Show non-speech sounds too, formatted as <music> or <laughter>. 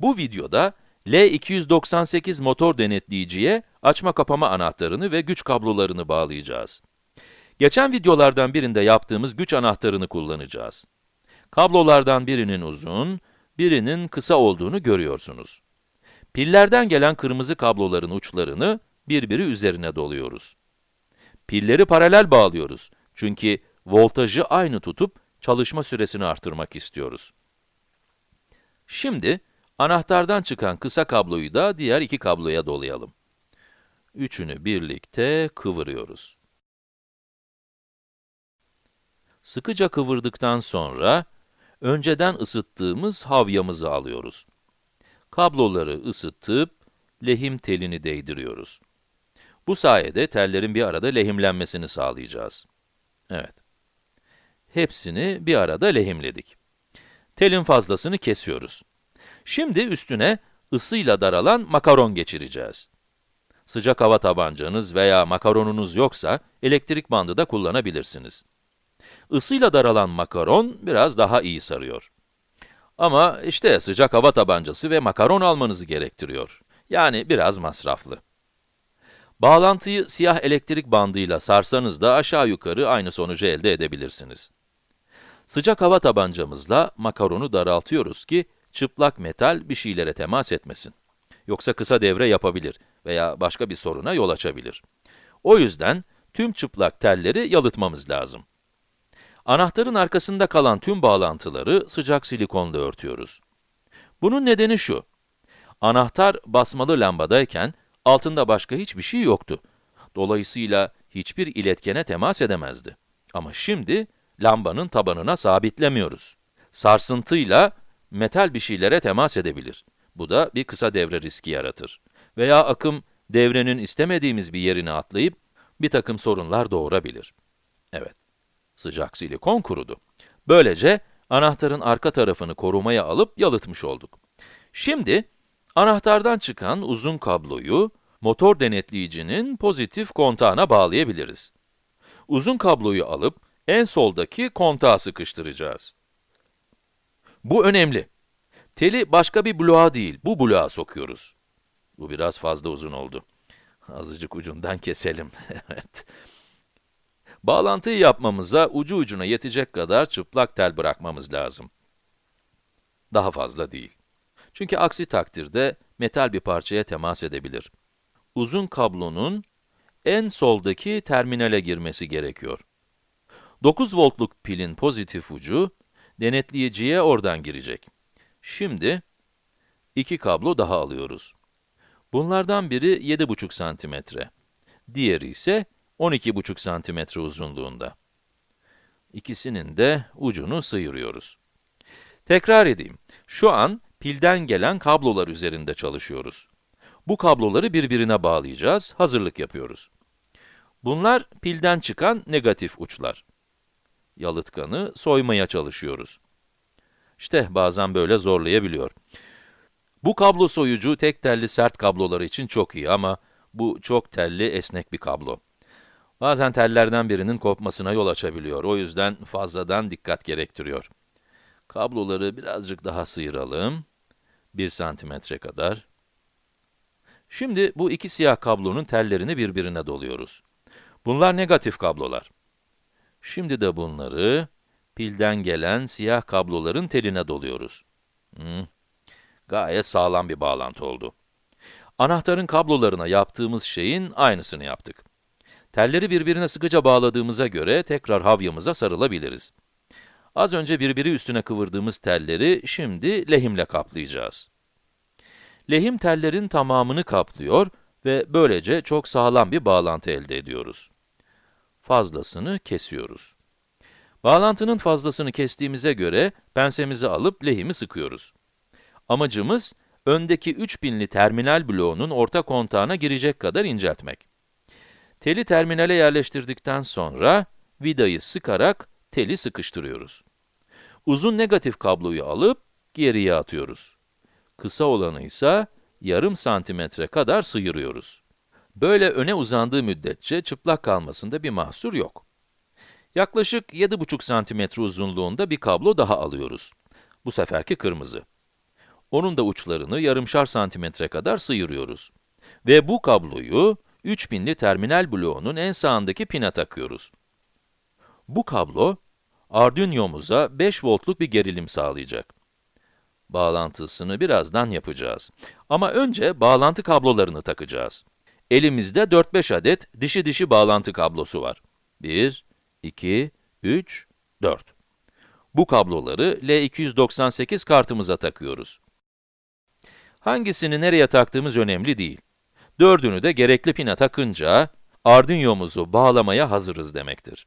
Bu videoda L298 motor denetleyiciye açma kapama anahtarını ve güç kablolarını bağlayacağız. Geçen videolardan birinde yaptığımız güç anahtarını kullanacağız. Kablolardan birinin uzun, birinin kısa olduğunu görüyorsunuz. Pillerden gelen kırmızı kabloların uçlarını birbiri üzerine doluyoruz. Pilleri paralel bağlıyoruz. Çünkü voltajı aynı tutup çalışma süresini artırmak istiyoruz. Şimdi, anahtardan çıkan kısa kabloyu da diğer iki kabloya dolayalım. Üçünü birlikte kıvırıyoruz. Sıkıca kıvırdıktan sonra, önceden ısıttığımız havyamızı alıyoruz. Kabloları ısıtıp, lehim telini değdiriyoruz. Bu sayede tellerin bir arada lehimlenmesini sağlayacağız. Evet. Hepsini bir arada lehimledik. Telin fazlasını kesiyoruz. Şimdi üstüne ısıyla daralan makaron geçireceğiz. Sıcak hava tabancanız veya makaronunuz yoksa, elektrik bandı da kullanabilirsiniz. Isıyla daralan makaron biraz daha iyi sarıyor. Ama işte sıcak hava tabancası ve makaron almanızı gerektiriyor. Yani biraz masraflı. Bağlantıyı siyah elektrik bandıyla sarsanız da aşağı yukarı aynı sonucu elde edebilirsiniz. Sıcak hava tabancamızla makaronu daraltıyoruz ki çıplak metal bir şeylere temas etmesin. Yoksa kısa devre yapabilir veya başka bir soruna yol açabilir. O yüzden tüm çıplak telleri yalıtmamız lazım. Anahtarın arkasında kalan tüm bağlantıları sıcak silikonla örtüyoruz. Bunun nedeni şu. Anahtar basmalı lambadayken altında başka hiçbir şey yoktu. Dolayısıyla hiçbir iletkene temas edemezdi. Ama şimdi lambanın tabanına sabitlemiyoruz. Sarsıntıyla metal bir şeylere temas edebilir. Bu da bir kısa devre riski yaratır. Veya akım devrenin istemediğimiz bir yerine atlayıp bir takım sorunlar doğurabilir. Evet, sıcak silikon kurudu. Böylece anahtarın arka tarafını korumaya alıp yalıtmış olduk. Şimdi anahtardan çıkan uzun kabloyu motor denetleyicinin pozitif kontağına bağlayabiliriz. Uzun kabloyu alıp en soldaki kontağa sıkıştıracağız. Bu önemli. Teli başka bir bloğa değil, bu bloğa sokuyoruz. Bu biraz fazla uzun oldu. Azıcık ucundan keselim, <laughs> evet. Bağlantıyı yapmamıza ucu ucuna yetecek kadar çıplak tel bırakmamız lazım. Daha fazla değil. Çünkü aksi takdirde metal bir parçaya temas edebilir. Uzun kablonun en soldaki terminale girmesi gerekiyor. 9 voltluk pilin pozitif ucu, denetleyiciye oradan girecek. Şimdi, iki kablo daha alıyoruz. Bunlardan biri 7,5 santimetre, diğeri ise 12,5 santimetre uzunluğunda. İkisinin de ucunu sıyırıyoruz. Tekrar edeyim, şu an pilden gelen kablolar üzerinde çalışıyoruz. Bu kabloları birbirine bağlayacağız, hazırlık yapıyoruz. Bunlar pilden çıkan negatif uçlar. Yalıtkanı soymaya çalışıyoruz. İşte bazen böyle zorlayabiliyor. Bu kablo soyucu tek telli sert kablolar için çok iyi ama bu çok telli esnek bir kablo. Bazen tellerden birinin kopmasına yol açabiliyor. O yüzden fazladan dikkat gerektiriyor. Kabloları birazcık daha sıyıralım. 1 santimetre kadar. Şimdi bu iki siyah kablonun tellerini birbirine doluyoruz. Bunlar negatif kablolar. Şimdi de bunları pilden gelen siyah kabloların teline doluyoruz. Hmm, gayet sağlam bir bağlantı oldu. Anahtarın kablolarına yaptığımız şeyin aynısını yaptık. Telleri birbirine sıkıca bağladığımıza göre tekrar havyamıza sarılabiliriz. Az önce birbiri üstüne kıvırdığımız telleri şimdi lehimle kaplayacağız. Lehim tellerin tamamını kaplıyor ve böylece çok sağlam bir bağlantı elde ediyoruz. Fazlasını kesiyoruz. Bağlantının fazlasını kestiğimize göre pensemizi alıp lehimi sıkıyoruz. Amacımız, öndeki 3000'li terminal bloğunun orta kontağına girecek kadar inceltmek. Teli terminale yerleştirdikten sonra, vidayı sıkarak teli sıkıştırıyoruz. Uzun negatif kabloyu alıp geriye atıyoruz. Kısa olanı ise yarım santimetre kadar sıyırıyoruz. Böyle öne uzandığı müddetçe çıplak kalmasında bir mahsur yok. Yaklaşık 7,5 santimetre uzunluğunda bir kablo daha alıyoruz. Bu seferki kırmızı. Onun da uçlarını yarımşar santimetre kadar sıyırıyoruz. Ve bu kabloyu 3000'li terminal bloğunun en sağındaki pine takıyoruz. Bu kablo, Arduino'muza 5 voltluk bir gerilim sağlayacak. Bağlantısını birazdan yapacağız. Ama önce bağlantı kablolarını takacağız. Elimizde 4-5 adet dişi dişi bağlantı kablosu var. 1, 2, 3, 4. Bu kabloları L298 kartımıza takıyoruz. Hangisini nereye taktığımız önemli değil. Dördünü de gerekli pine takınca, Arduino'muzu bağlamaya hazırız demektir.